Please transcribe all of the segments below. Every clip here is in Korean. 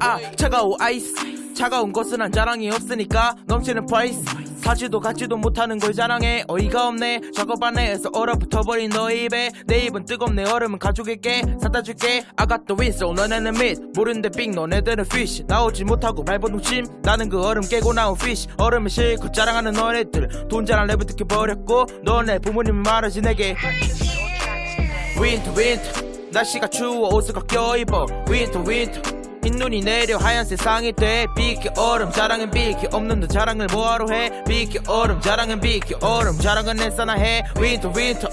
아 차가운 아이스. 차가운 것은 한 자랑이 없으니까 넘치는 프라이스 사지도 갖지도 못하는 걸 자랑해. 어이가 없네. 작업 안에서 얼어붙어버린 너의 입에. 내 입은 뜨겁네. 얼음은 가져갈게. 사다 줄게. I got the whistle. 너네는 밋 모르는데 빅 너네들은 fish. 나오지 못하고 동침 나는 그 얼음 깨고 나온 fish. 얼음을 실컷 자랑하는 너네들. 돈 자랑 랩을 듣겨버렸고 너네 부모님이 말하지 내게. 윈터 윈터 날씨가 추워. 옷을 벗겨 입어. 윈터 윈터 흰눈이 내려 하얀 세상이 돼. 비키 얼음 자랑은 비키 없는 너 자랑을 뭐하러 해? 비키 얼음 자랑은 비키 얼음 자랑은 내싸나 해? 윈터 윈터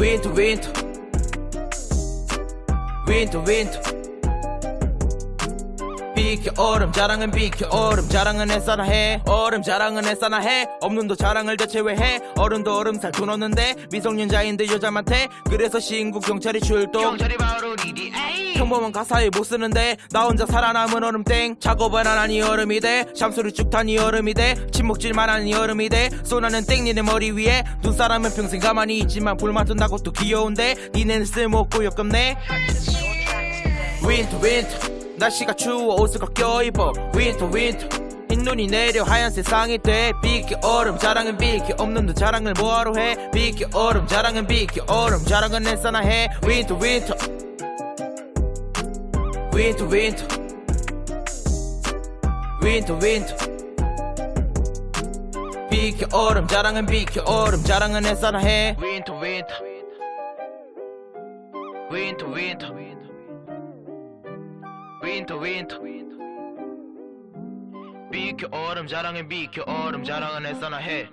윈터 윈터 윈터 윈터 비키 얼음 자랑은 비키 얼음 자랑은 애싸나 해? 얼음 자랑은 애싸나 해? 없는 도 자랑을 대체 왜 해? 어른도 얼음 살 돈 없는데 미성년자인데 여자한테 그래서 신고 경찰이 출동. 경찰이 바로 에이 평범한 가사에 못 쓰는데 나 혼자 살아남은 얼음땡. 작업을 안 하니 얼음이 돼. 샴수를 쭉 타니 얼음이 돼. 침묵질만 하니 얼음이 돼. 쏘나는 땡 니네 머리 위에. 눈사람은 평생 가만히 있지만 불 맡은다고 또 귀여운데 니네는 쓸모없고 역겹네. 윈터 윈터 날씨가 추워 옷을 벗겨 입어. 윈터 윈터 흰눈이 내려 하얀 세상이 돼. 비키 얼음 자랑은 비키 없는 너 자랑을 뭐하러 해? 비키 얼음 자랑은 비키 얼음 자랑은 내싸나 해. 윈터 윈터 윈터 윈터 윈터 윈터 비키 얼음 자랑은 비키 얼음 자랑은 내싸나 해 윈터 윈터 윈터 윈터 윈터 윈터 비켜 얼음 자랑은 비켜 얼음 자랑은 애써나 해